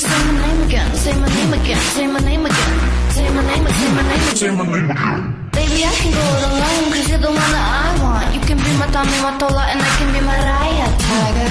say my name again, say my name again, say my name again, say my name, say my name, say my name again. Baby, I can go it alone, cause you're the one that I want. You can be my Tommy, my Tola, and I can be my Raya Tiger.